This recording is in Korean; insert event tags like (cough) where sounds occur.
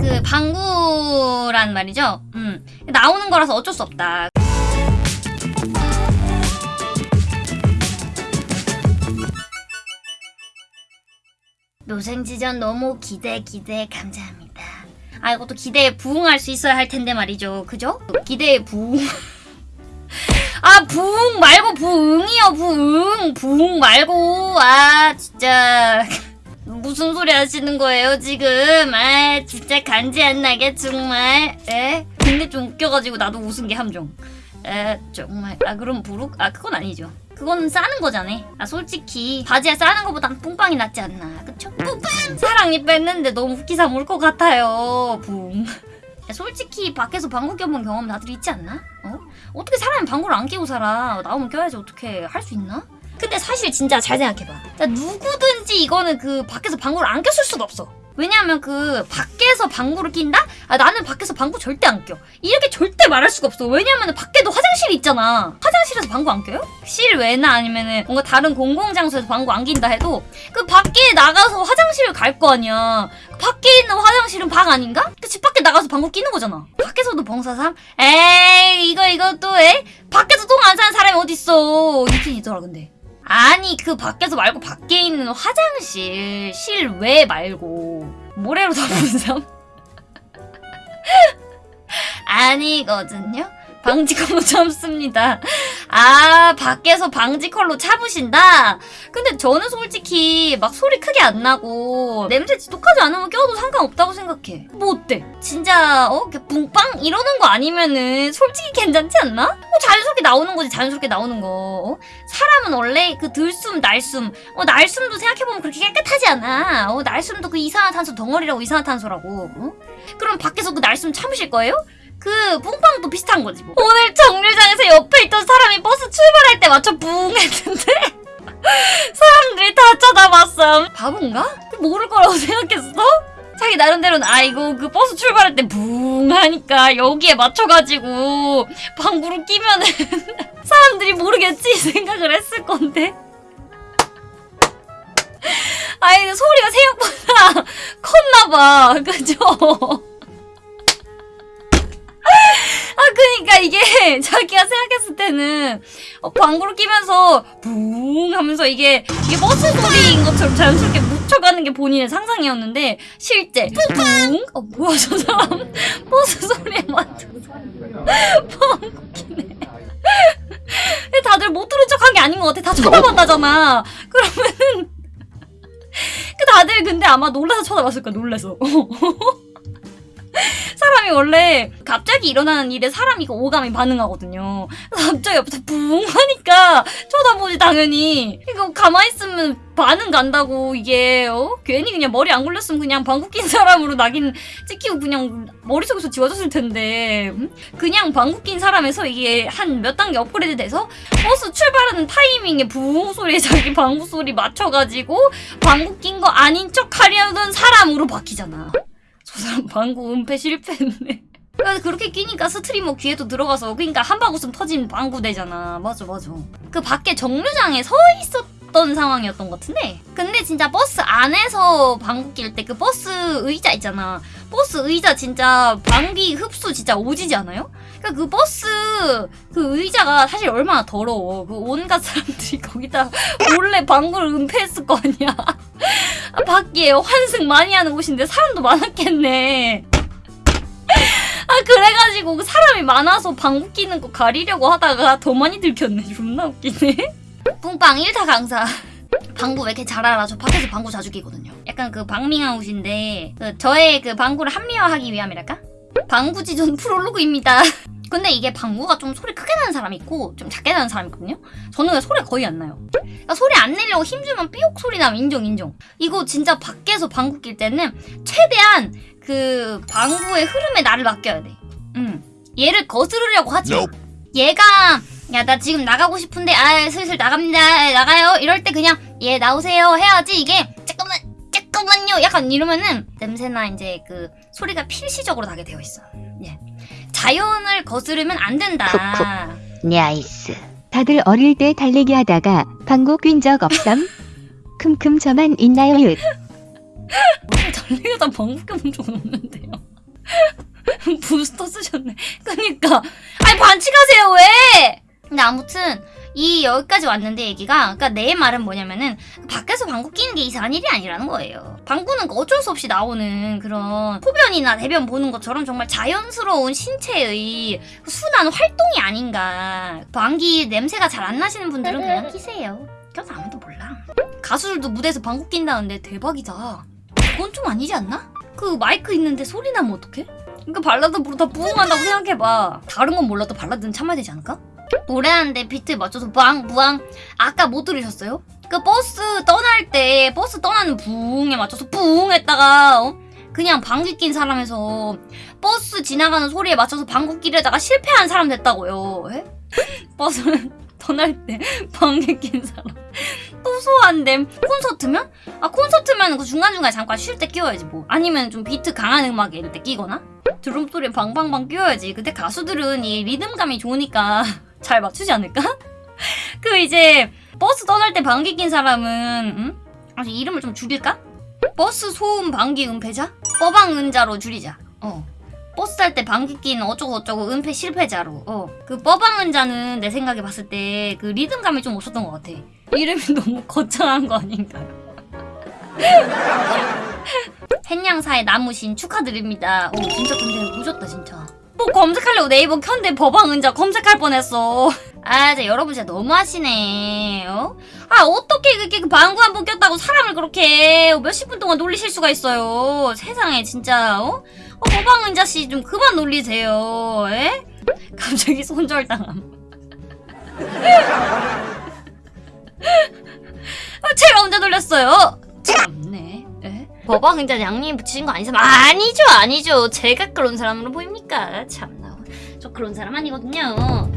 그 방구란 말이죠. 음 나오는 거라서 어쩔 수 없다. 노생지전 너무 기대 기대 감사합니다. 아 이것도 기대에 부응할 수 있어야 할 텐데 말이죠. 그죠? 기대에 부응. (laughs) 아 부응 말고 부응이요 부응 부응 말고 아 진짜 (laughs) 무슨 소리 하시는 거예요 지금? 아 진짜 간지 안 나게 정말. 에? 근데 좀 웃겨가지고 나도 웃은 게 함정. 에 정말. 아 그럼 부룩 아 그건 아니죠. 그건 싸는 거잖아. 아 솔직히 바지에 싸는 거보단 뿡빵이 낫지 않나. 그쵸? 뿡빵! 사랑니 뺐는데 너무 후기삼 올것 같아요. 붕. 야, 솔직히 밖에서 방구 껴본 경험 다들 있지 않나? 어? 어떻게 사람이 방구를 안 끼고 살아? 나오면 껴야지 어떻게 할 수 있나? 근데 사실 진짜 잘 생각해봐. 자, 누구든 지 이거는 그 밖에서 방구를 안 꼈을 수가 없어. 왜냐하면 그 밖에서 방구를 낀다? 아 나는 밖에서 방구 절대 안 껴. 이렇게 절대 말할 수가 없어. 왜냐면 밖에도 화장실이 있잖아. 화장실에서 방구 안 껴요? 실외나 아니면은 뭔가 다른 공공장소에서 방구 안 낀다 해도 그 밖에 나가서 화장실을 갈 거 아니야. 밖에 있는 화장실은 방 아닌가? 그 집 밖에 나가서 방구 끼는 거잖아. 밖에서도 봉사삼? 에이 이거 이거 또 에? 밖에서 똥안 싸는 사람이 어딨어. 있긴 있더라 근데. 아니 그 밖에서 말고 밖에 있는 화장실 실외 말고 모래로 덮은 삶 (laughs) 아니거든요. 방지컬로 참습니다. 아 밖에서 방지컬로 참으신다? 근데 저는 솔직히 막 소리 크게 안 나고 냄새 지독하지 않으면 껴도 상관없다고 생각해. 뭐 어때? 진짜 어? 붕빵 이러는 거 아니면은 솔직히 괜찮지 않나? 뭐 자연스럽게 나오는 거지 자연스럽게 나오는 거. 어? 사람은 원래 그 들숨 날숨 어 날숨도 생각해보면 그렇게 깨끗하지 않아. 어 날숨도 그 이산화탄소 덩어리라고 이산화탄소라고. 어? 그럼 밖에서 그 날숨 참으실 거예요? 그 뿡빵도 비슷한 거지 뭐. 오늘 정류장에서 옆에 있던 사람이 버스 출발할 때 맞춰 붕 했는데 (laughs) 사람들이 다 쳐다봤어. 바본가? 모를 거라고 생각했어? 자기 나름대로는 아이고 그 버스 출발할 때 붕 하니까 여기에 맞춰가지고 방구를 끼면은 (laughs) 사람들이 모르겠지 생각을 했을 건데. 아이 소리가 생각보다 (laughs) 컸나봐 그죠? 아 그니까 이게 (laughs) 자기가 생각했을 때는 어, 방구를 끼면서 붕 하면서 이게 이게 버스 소리인 것처럼 자연스럽게 묻혀가는 게 본인의 상상이었는데 실제 붕? 어 뭐야 저 사람? (laughs) 버스 소리에 맞춰서. (laughs) 방구 끼네. 다들 못 들은 척한 게 아닌 것 같아. 다 쳐다봤다잖아. 그러면은 그 다들 근데 아마 놀라서 쳐다봤을 거야 놀라서 (laughs) 사람이 원래 갑자기 일어나는 일에 사람이 그 오감이 반응하거든요. 갑자기 옆에서 붕 하니까 쳐다보지 당연히. 이거 가만히 있으면 반응 간다고 이게 어? 괜히 그냥 머리 안 굴렸으면 그냥 방구 낀 사람으로 낙인 찍히고 그냥 머릿속에서 지워졌을 텐데 음? 그냥 방구 낀 사람에서 이게 한 몇 단계 업그레이드 돼서 버스 출발하는 타이밍에 붕 소리에 자기 방구 소리 맞춰가지고 방구 낀 거 아닌 척 하려던 사람으로 바뀌잖아. 저 사람 방구 은폐 실패했네. 그렇게 끼니까 스트리머 귀에도 들어가서 그러니까 한방 웃음 터진 방구 되잖아. 맞아 맞아. 그 밖에 정류장에 서 있었던 상황이었던 것 같은데 근데 진짜 버스 안에서 방구 낄 때 그 버스 의자 있잖아. 버스 의자 진짜 방귀 흡수 진짜 오지지 않아요? 그러니까 그 버스 그 의자가 사실 얼마나 더러워. 그 온갖 사람들이 (laughs) 거기다 몰래 방구를 은폐했을 거 아니야. 아, 밖에 환승 많이 하는 곳인데 사람도 많았겠네. 아 그래가지고 그 사람이 많아서 방구 끼는 거 가리려고 하다가 더 많이 들켰네. 존나 웃기네. 뿡빵 1타 강사. 방구 왜 이렇게 잘 알아? 저 밖에서 방구 자주 끼거든요. 약간 그 방밍아웃인데 그 저의 그 방구를 합리화하기 위함이랄까? 방구지존 프롤로그입니다. 근데 이게 방구가 좀 소리 크게 나는 사람이 있고 좀 작게 나는 사람이 있거든요? 저는 왜 소리가 거의 안 나요. 그러니까 소리 안 내려고 힘주면 삐옥 소리 나면 인정 인정. 이거 진짜 밖에서 방구 낄 때는 최대한 그 방구의 흐름에 나를 맡겨야 돼. 음. 얘를 거스르려고 하지 마. 얘가 야 나 지금 나가고 싶은데 아 슬슬 나갑니다 나가요 이럴 때 그냥 얘 나오세요 해야지 이게 잠깐만 잠깐만요 약간 이러면은 냄새나 이제 그 소리가 필시적으로 나게 되어 있어 예 자연을 거스르면 안 된다 nice. 다들 어릴 때 달리기 하다가 (laughs) 방구 낀 적 없삼? 큼큼 저만 있나요? 윷. 오늘 달리기다 방구 껴본 적은 없는데요 (laughs) 부스터 쓰셨네. 그니까. 아니, 반칙하세요, 왜? 근데 아무튼, 이 여기까지 왔는데 얘기가 그러니까 내 말은 뭐냐면은 밖에서 방구 끼는 게 이상한 일이 아니라는 거예요. 방구는 그 어쩔 수 없이 나오는 그런 소변이나 대변 보는 것처럼 정말 자연스러운 신체의 순한 활동이 아닌가. 방귀 냄새가 잘 안 나시는 분들은 그냥 끼세요. 그래서 아무도 몰라. 가수들도 무대에서 방구 낀다는데 대박이다. 그건 좀 아니지 않나? 그 마이크 있는데 소리 나면 어떡해? 그러니까 발라드 부르다 부응한다고 생각해봐. 다른 건 몰라도 발라드는 참아야 되지 않을까? 노래하는데 비트에 맞춰서 부앙 부앙 아까 못 들으셨어요? 그 버스 떠날 때 버스 떠나는 부응에 맞춰서 부응 했다가 어? 그냥 방귀 낀 사람에서 버스 지나가는 소리에 맞춰서 방귀 끼려다가 실패한 사람 됐다고요 에? (laughs) 버스 (laughs) 떠날 때 방귀 낀 사람 (laughs) 또 소환됨 콘서트면? 아 콘서트면 그 중간중간에 잠깐 쉴 때 끼워야지 뭐 아니면 좀 비트 강한 음악에 이럴 때 끼거나 드럼 소리에 방방방 끼워야지 근데 가수들은 이 리듬감이 좋으니까 잘 맞추지 않을까? (laughs) 그 이제 버스 떠날 때 방귀 낀 사람은 음? 아주 이름을 좀 줄일까? 버스 소음 방귀 은폐자? 뻐방 은자로 줄이자. 어. 버스 탈 때 방귀 낀 어쩌고 어쩌고 은폐 실패자로. 어. 그 뻐방 은자는 내 생각에 봤을 때 그 리듬감이 좀 없었던 것 같아. 이름이 (laughs) 너무 거창한 거 아닌가요? 햇냥사의 (laughs) 나무신 축하드립니다. 오 진짜 근데 오셨다 진짜. 뭐 검색하려고 네이버 켠데 버방 은자 검색할 뻔했어. 아, 진짜 여러분 진짜 너무하시네. 어? 아, 어떻게 그렇게 그 방구 한 번 꼈다고 사람을 그렇게 몇십 분 동안 놀리실 수가 있어요. 세상에 진짜 어? 어 버방 은자 씨 좀 그만 놀리세요. 에? 갑자기 손절당함. 아, 제가 언제 놀렸어요? 참네. 에? 버방 은자 양님 붙이신 거 아니죠? 아니죠, 아니죠. 제가 그런 사람으로 보입니 까? 참나. 저 그런 사람 아니거든요.